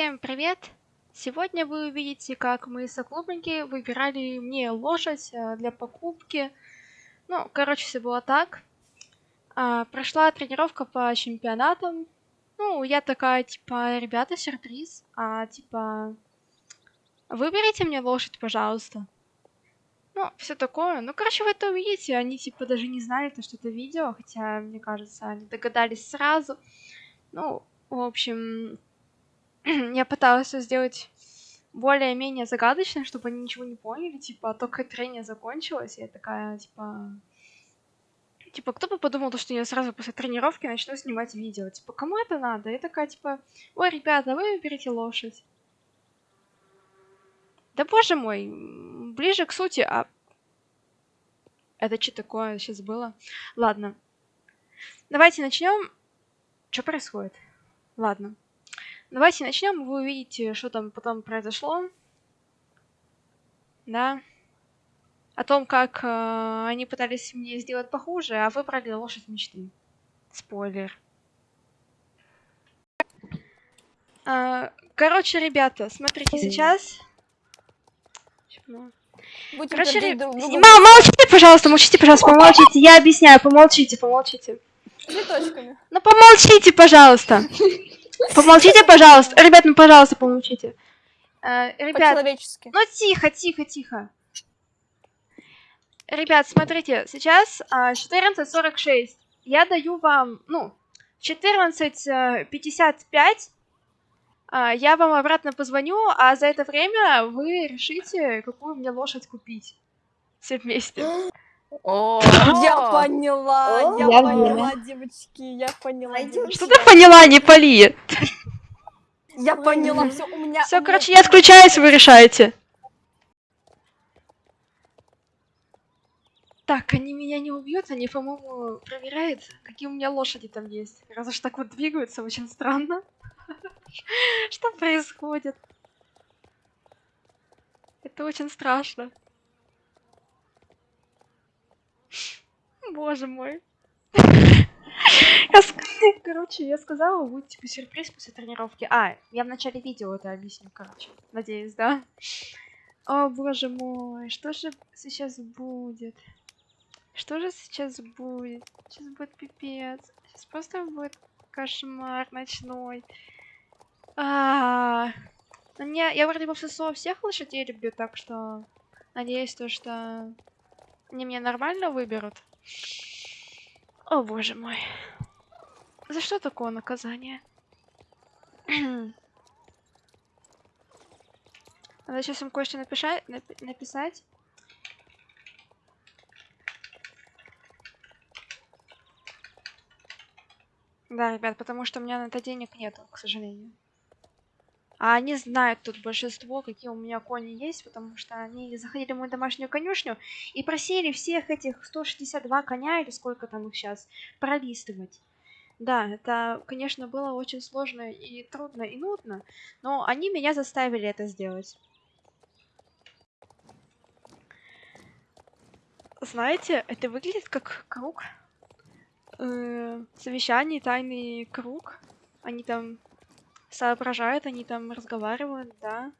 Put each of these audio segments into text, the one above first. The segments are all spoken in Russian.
Всем привет! Сегодня вы увидите, как мы соклубники выбирали мне лошадь э, для покупки. Ну, короче, все было так. А, прошла тренировка по чемпионатам. Ну, я такая, типа, ребята, сюрприз. А, типа, выберите мне лошадь, пожалуйста. Ну, все такое. Ну, короче, вы это увидите. Они, типа, даже не знали, то, что это видео. Хотя, мне кажется, они догадались сразу. Ну, в общем, я пыталась сделать более-менее загадочно, чтобы они ничего не поняли, типа, только трение закончилось, и я такая, типа... Типа, кто бы подумал, что я сразу после тренировки начну снимать видео? Типа, кому это надо? Я такая, типа, ой, ребята, вы выберите лошадь. Да боже мой, ближе к сути, а... Это что такое сейчас было? Ладно. Давайте начнем. Что происходит? Ладно. Давайте начнем. Вы увидите, что там потом произошло. Да. О том, как э, они пытались мне сделать похуже, а выбрали лошадь мечты. Спойлер. А, короче, ребята, смотрите, сейчас... Будем Короче, друг ре... Мам, молчите, пожалуйста, молчите, пожалуйста, помолчите. Я объясняю, помолчите, помолчите. цветочками. Ну помолчите, пожалуйста. Помолчите, пожалуйста. Ребят, ну пожалуйста, помолчите. Э, Ребят, По-человечески. ну тихо, тихо, тихо. Ребят, смотрите, сейчас а, 14.46. Я даю вам, ну, 14.55. а, Я вам обратно позвоню, а за это время вы решите, какую мне лошадь купить. Все вместе. О, Я поняла, я Я поняла, девочки, я поняла. девочки. Что ты поняла, не пали? Я поняла, все, у меня... Все, короче, я отключаюсь, вы решаете. Так, они меня не убьют, они, по-моему, проверяют, какие у меня лошади там есть. Раз уж так вот двигаются, очень странно. Что происходит? Это очень страшно. Боже мой. Короче, я сказала, будет типа сюрприз после тренировки. А, я в начале видео это объясню, короче. Надеюсь, да? О, боже мой, что же сейчас будет? Что же сейчас будет? Сейчас будет пипец. Сейчас просто будет кошмар ночной. А, ну не, я вроде бы в ССО всех лошадей люблю, так что надеюсь, то, что они меня нормально выберут. О, боже мой. За что такое наказание? Надо сейчас им кое-что напиша- напи- написать. Да, ребят, потому что у меня на это денег нету, к сожалению. А они знают тут большинство, какие у меня кони есть, потому что они заходили в мою домашнюю конюшню и просили всех этих 162 коня, или сколько там их сейчас, пролистывать. Да, это, конечно, было очень сложно и трудно и нудно, но они меня заставили это сделать. Знаете, это выглядит как круг э, совещаний, тайный круг. Они там соображают, они там разговаривают, да.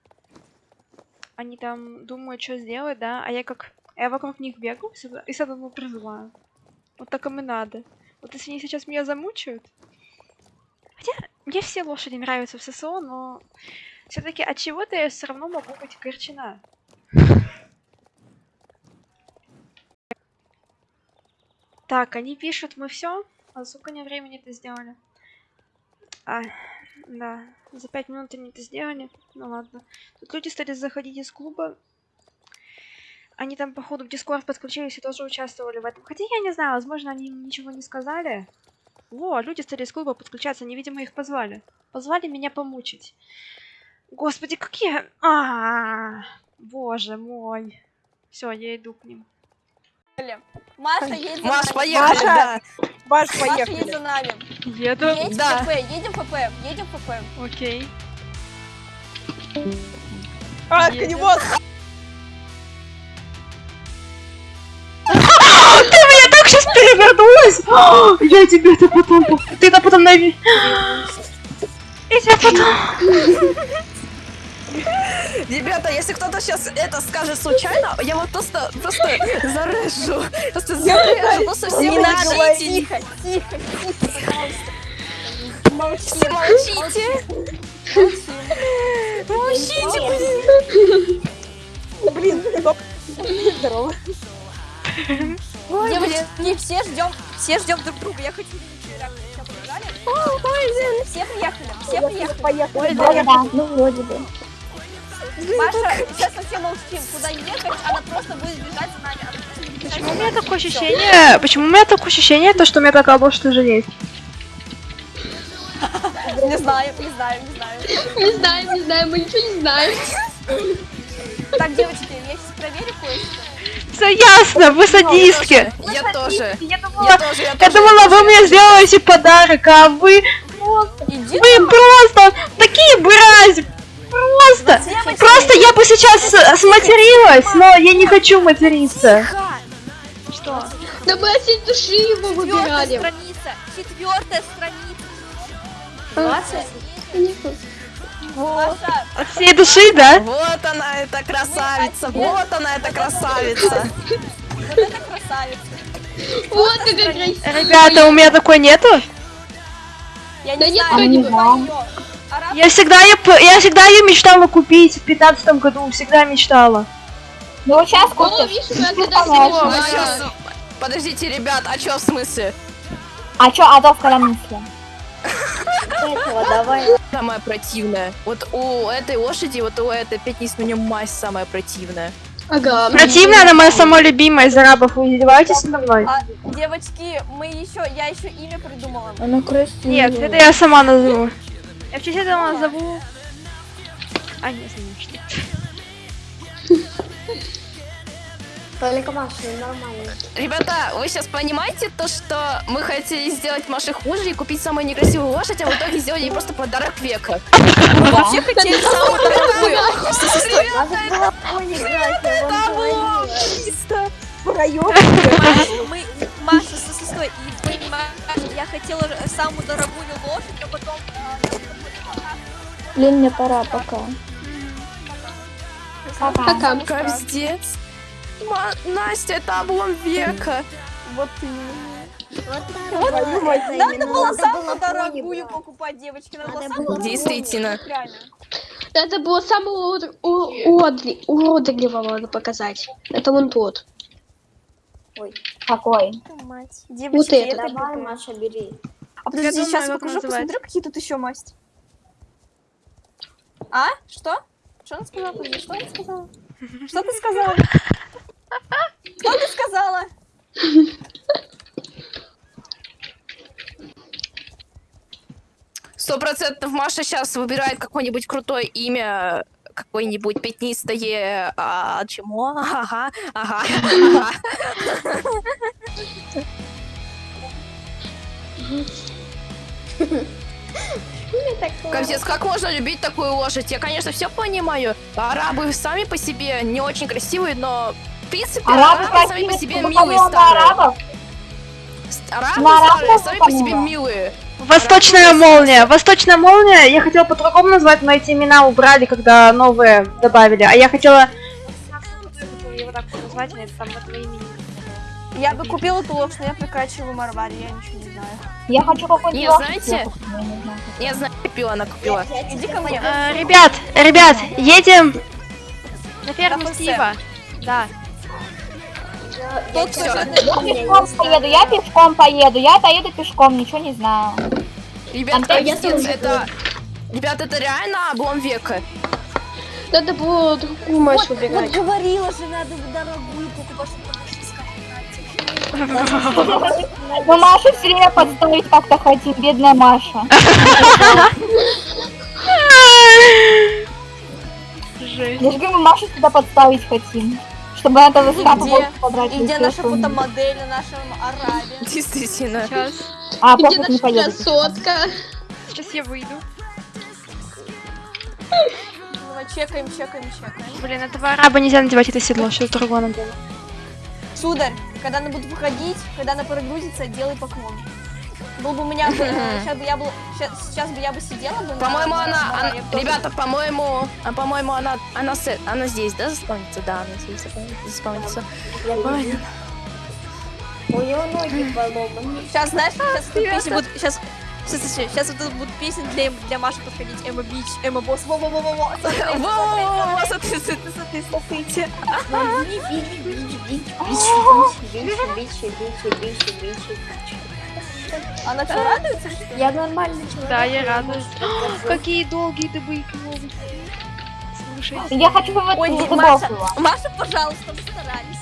Они там думают, что сделать, да. А я как... Я вокруг них сюда- и сюда призываю. Вот так им и надо. Вот если они сейчас меня замучают... Хотя мне все лошади нравятся в ССО, но все-таки от чего-то я все равно могу быть огорчена. Так, они пишут, мы все. А сколько они времени это сделали? А, да, за пять минут они это сделали. Ну ладно. Тут люди стали заходить из клуба. Они там, походу, в Дискорд подключились и тоже участвовали в этом. Хотя я не знаю, возможно, они им ничего не сказали. Во, люди стали из клуба подключаться, они, видимо, их позвали. Позвали меня помучить. Господи, какие... А, боже мой. Все, я иду к ним. Маша, едет за Маш, нами. поехали, Маша, да. Маш, Маша, едет поехали. за нами. Еду. Едем Да. в ФП, едем в ФП, едем в ФП. Окей. А, коневоз! Ты меня так сейчас перевернулась! Я тебе это потом... Ты это потом на... ви- Смотрите, а потом... Ребята, если кто-то сейчас это скажет случайно, я вот просто, просто зарежу. Просто зарежу, просто все Не надо, молчите. тихо, тихо, тихо, пожалуйста. Молчи, Все молчите. Молчите, блин. Блин. Здорово. Ой. Девочки, все ждем, все ждем друг друга. Я хочу побежали? Все приехали, все приехали. Ой, да, ну вроде бы. Маша, сейчас совсем молчим. Куда ехать, она просто будет бежать за нами. Почему у меня такое ощущение... Почему у меня такое ощущение, то, что у меня такая лошадь уже есть? Не знаю, не знаю, не знаю. Не знаем, не знаем, мы ничего не знаем. Так, девочки, я сейчас проверю кое-что. Все ясно, вы садистки. Я тоже. Я Я думала, тоже, я я тоже. думала, вы мне сделаете подарок, а вы... Иди Вы просто такие брази! Просто! Девочки, Просто я бы сейчас с- сматерилась, но я не хочу материться. Что? Да мы от всей души его выбирали. страница. Четвертая страница. А, Маша, Маша, От всей души, да? Вот она, эта красавица. Вот она, эта красавица. вот это красавица. Вот как красиво. Ребята, у меня такой нету. Я не знаю, не Я всегда ее, п- я всегда ее мечтала купить в пятнадцатом году, всегда мечтала. Ну вот сейчас купишь. видишь, мы когда понятно. А с- Подождите, ребят, а чё в смысле? А чё, Адolf когда мысли? Этого давай. Самое противное. Вот у этой лошади, вот у этой пятниц у нее мазь самая противная. Ага. Противная, она моя самая любимая из арабов, вы издеваетесь надо мной? А, девочки, мы еще, я еще имя придумала. Она красивая. Нет, это я сама назову. Я в честь этого назову... А, не знаю, что. Только Маша, нормально. Ребята, вы сейчас понимаете то, что мы хотели сделать Маше хуже и купить самую некрасивую лошадь, а в итоге сделали ей просто подарок века. Мы вообще хотели самую дорогую. Надо было поиграть, Это было Понимаешь, мы, Маша, стой, стой, стой, и понимаешь, я хотела самую дорогую лошадь, а потом... Блин, мне пора, пока. Пока. Капздец. Ма- Настя, это облом века. Вот Надо было самую дорогую покупать, девочки, надо было. Действительно. Реально. Это было самого уродливого надо показать. Это вон тот. Какой? Мать. Вот Девочки, это. это Давай, круто. Маша, бери. А подожди, думаю, сейчас как покажу, называется. посмотрю, какие тут еще масти. А? Что? Что она сказала? Подожди, Что она сказала? Что ты сказала? Что ты сказала? Сто процентов Маша сейчас выбирает какое-нибудь крутое имя, какое-нибудь пятнистое, а, чему? Ага, ага, ага. Капец, как можно любить такую лошадь? Я, конечно, все понимаю. Арабы сами по себе не очень красивые, но в принципе Арабы арабы сами по себе ты милые подумала на старые. арабов? С- Арабы старые, сами по себе милые. Восточная молния. Восточная молния, я хотела по-другому назвать, но эти имена убрали, когда новые добавили. А я хотела... Я бы купила эту лошадь, но я прикачиваю Марвари, я ничего не знаю. Я хочу какой-нибудь Не, лошадь знаете, я не знаю. Я знаю, купила, она купила. Иди ко мне. Э, ребят, ребят, едем на ферму. Стива. Да. Я пешком поеду, я пешком поеду, я поеду пешком, ничего не знаю. Ребят, Опять я капец, тоже это... Ребят, это реально облом века. Надо было другую Машу Вот, вот выбирать. говорила же, надо дорогую покупать, Маша. Мы Машу все время подставить как-то хотим, бедная Маша. Жесть. Я же говорю, мы Машу сюда подставить хотим. Чтобы где? больше собрать. И где если наша что. фотомодель на нашем арабе? Действительно. Сейчас. А, Где просто не наша красотка? Сейчас я выйду. Давай, чекаем, чекаем, чекаем. Блин, этого араба нельзя надевать это седло, что другое надо. Сударь, когда она будет выходить, когда она прогрузится, делай поклон. Был бы у меня, сейчас бы я был, сейчас бы я бы сидела бы. По-моему, на- она, бы ребята, по-моему, а, по-моему, она, она, она здесь, да, заспавнится? Да, она здесь заспавнится. У него ноги поломаны. Сейчас, знаешь, сейчас тут песни будут, сейчас, сейчас, сейчас вот тут будут песни для, Эм- для Маши подходить. Эмма Бич, Эмма Босс, во-во-во-во-во. Смотри, Во-во-во-во, смотри, смотри, смотри. смотрите. Смотри, бич, бич, бич, бич, бич, бич, бич, бич, бич, бич. Она что, радуется, что? Я нормальный человек. Да, я радуюсь. Какие долгие ты были новости. Слушай, Я хочу в Ой, эту Маша. Маша, пожалуйста, вы старались.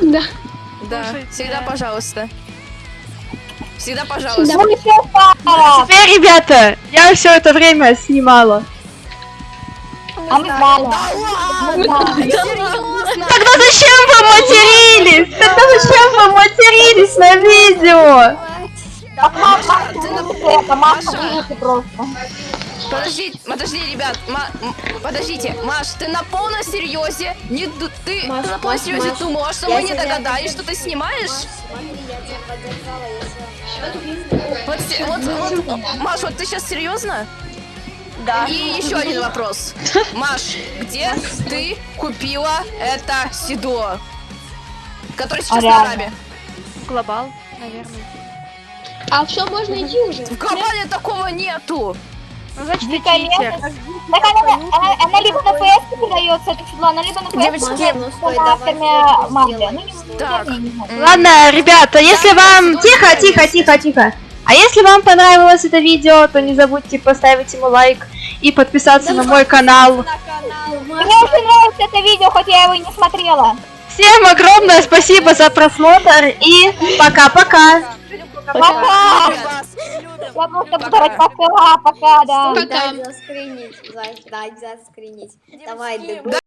Да. Да, всегда пожалуйста. Всегда пожалуйста. Теперь, ребята, я все это время снимала. А мы. Мы. Серьезно? Тогда зачем вы матерились? Тогда зачем вы матерились на видео? Маша, ты на- это Маша, просто. Подожди, подожди, ребят, Ма- подождите, Маш, ты на полном серьезе? Не, ты, Маш, ты на полном серьезе Маш, думала, что мы не догадались, что ты снимаешь? Вот, се- вот, вот, Маш, вот ты сейчас серьезно? Да. И еще один вопрос. Маш, где ты купила это седло? Которое сейчас А на рабе. Глобал, наверное. А все, можно идти уже. В глобале такого нету. Ну, значит, местность. Так она, она, она либо на PS продается, это седло, она либо на PS Девочки. Ну, не Так. я не знаю. М, Ладно, ребята, если вам... Тихо, тихо, тихо, тихо. А если вам понравилось это видео, то не забудьте поставить ему лайк и подписаться на мой канал. На канал. Мне очень нравится это видео, хоть я его и не смотрела. Всем огромное спасибо за просмотр и пока-пока. Пока! Я просто буду давать пока, пока, да. Пока. Дай заскринить, дай заскринить. Давай, дыбы.